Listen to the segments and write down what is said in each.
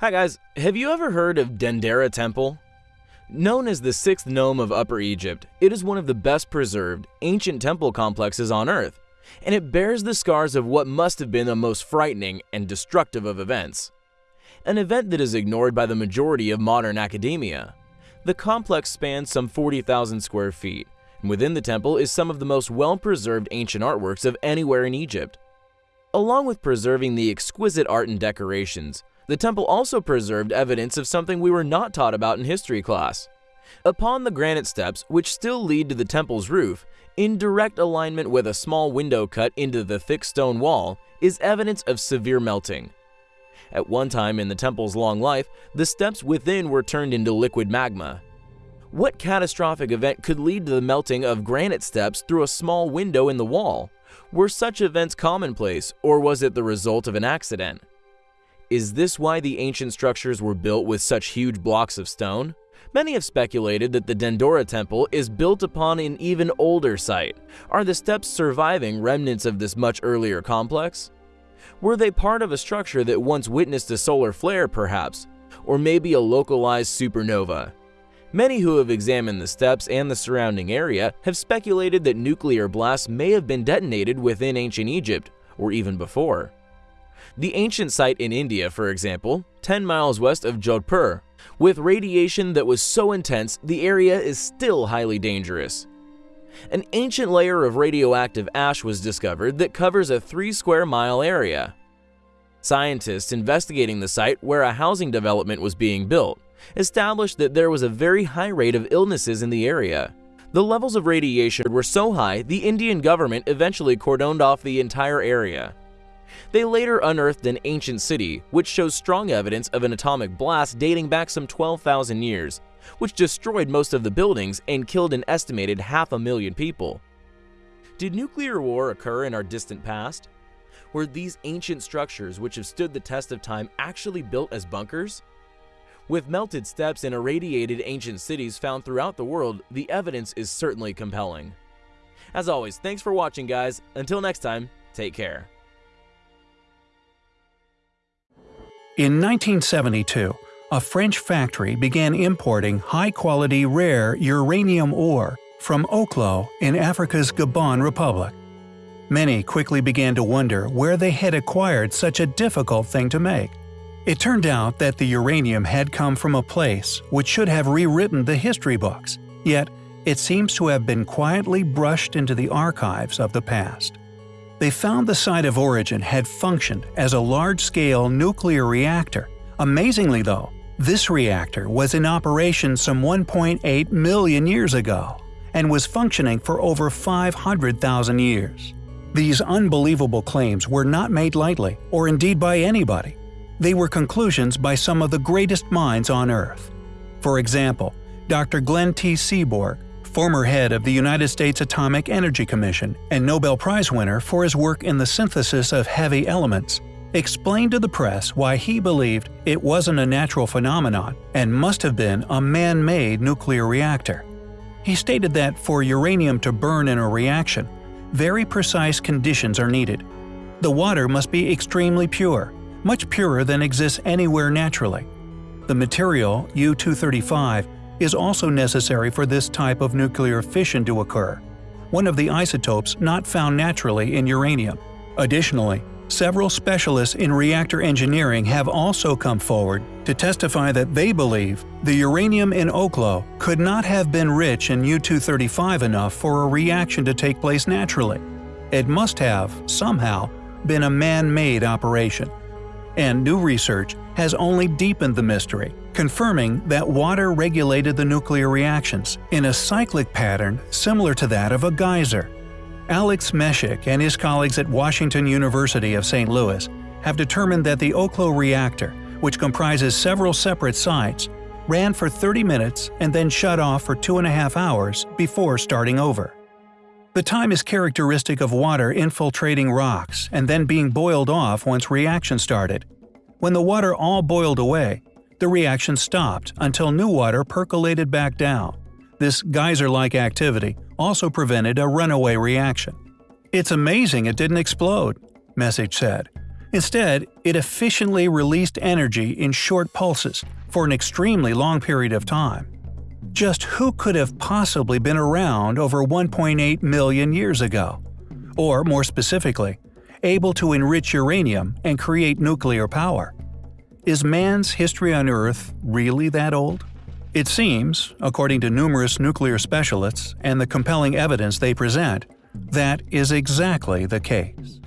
Hi guys, have you ever heard of Dendera Temple? Known as the sixth nome of Upper Egypt, it is one of the best preserved, ancient temple complexes on Earth, and it bears the scars of what must have been the most frightening and destructive of events. An event that is ignored by the majority of modern academia. The complex spans some 40,000 square feet, and within the temple is some of the most well-preserved ancient artworks of anywhere in Egypt. Along with preserving the exquisite art and decorations, the temple also preserved evidence of something we were not taught about in history class. Upon the granite steps, which still lead to the temple's roof, in direct alignment with a small window cut into the thick stone wall, is evidence of severe melting. At one time in the temple's long life, the steps within were turned into liquid magma. What catastrophic event could lead to the melting of granite steps through a small window in the wall? Were such events commonplace, or was it the result of an accident? Is this why the ancient structures were built with such huge blocks of stone? Many have speculated that the Dendera temple is built upon an even older site. Are the steps surviving remnants of this much earlier complex? Were they part of a structure that once witnessed a solar flare perhaps? Or maybe a localized supernova? Many who have examined the steps and the surrounding area have speculated that nuclear blasts may have been detonated within ancient Egypt, or even before. The ancient site in India, for example, 10 miles west of Jodhpur, with radiation that was so intense the area is still highly dangerous. An ancient layer of radioactive ash was discovered that covers a 3 square mile area. Scientists investigating the site where a housing development was being built established that there was a very high rate of illnesses in the area. The levels of radiation were so high the Indian government eventually cordoned off the entire area. They later unearthed an ancient city, which shows strong evidence of an atomic blast dating back some 12,000 years, which destroyed most of the buildings and killed an estimated half a million people. Did nuclear war occur in our distant past? Were these ancient structures which have stood the test of time actually built as bunkers? With melted steps and irradiated ancient cities found throughout the world, the evidence is certainly compelling. As always, thanks for watching guys. Until next time, take care. In 1972, a French factory began importing high-quality rare uranium ore from Oklo in Africa's Gabon Republic. Many quickly began to wonder where they had acquired such a difficult thing to make. It turned out that the uranium had come from a place which should have rewritten the history books, yet it seems to have been quietly brushed into the archives of the past. They found the site of origin had functioned as a large-scale nuclear reactor. Amazingly though, this reactor was in operation some 1.8 million years ago and was functioning for over 500,000 years. These unbelievable claims were not made lightly, or indeed by anybody. They were conclusions by some of the greatest minds on Earth. For example, Dr. Glenn T. Seaborg, former head of the United States Atomic Energy Commission and Nobel Prize winner for his work in the synthesis of heavy elements, explained to the press why he believed it wasn't a natural phenomenon and must have been a man-made nuclear reactor. He stated that for uranium to burn in a reaction, very precise conditions are needed. The water must be extremely pure, much purer than exists anywhere naturally. The material, U-235, is also necessary for this type of nuclear fission to occur, one of the isotopes not found naturally in uranium. Additionally, several specialists in reactor engineering have also come forward to testify that they believe the uranium in Oklo could not have been rich in U-235 enough for a reaction to take place naturally. It must have, somehow, been a man-made operation. And new research has only deepened the mystery, confirming that water regulated the nuclear reactions in a cyclic pattern similar to that of a geyser. Alex Meshik and his colleagues at Washington University of St. Louis have determined that the Oklo reactor, which comprises several separate sites, ran for 30 minutes and then shut off for two and a half hours before starting over. The time is characteristic of water infiltrating rocks and then being boiled off once reaction started. When the water all boiled away, the reaction stopped until new water percolated back down. This geyser-like activity also prevented a runaway reaction. It's amazing it didn't explode, Meshik said. Instead, it efficiently released energy in short pulses for an extremely long period of time. Just who could have possibly been around over 1.8 million years ago? Or, more specifically, able to enrich uranium and create nuclear power? Is man's history on Earth really that old? It seems, according to numerous nuclear specialists and the compelling evidence they present, that is exactly the case.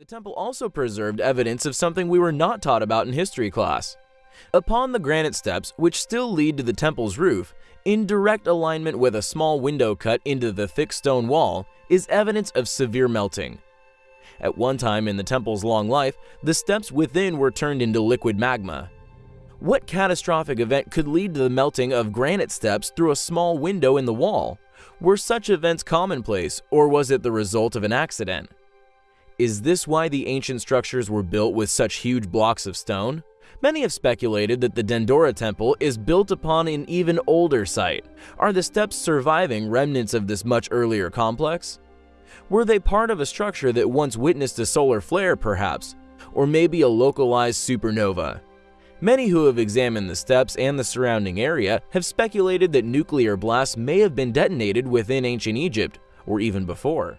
The temple also preserved evidence of something we were not taught about in history class. Upon the granite steps, which still lead to the temple's roof, in direct alignment with a small window cut into the thick stone wall, is evidence of severe melting. At one time in the temple's long life, the steps within were turned into liquid magma. What catastrophic event could lead to the melting of granite steps through a small window in the wall? Were such events commonplace, or was it the result of an accident? Is this why the ancient structures were built with such huge blocks of stone? Many have speculated that the Dendera Temple is built upon an even older site. Are the steps surviving remnants of this much earlier complex? Were they part of a structure that once witnessed a solar flare, perhaps? Or maybe a localized supernova? Many who have examined the steps and the surrounding area have speculated that nuclear blasts may have been detonated within ancient Egypt, or even before.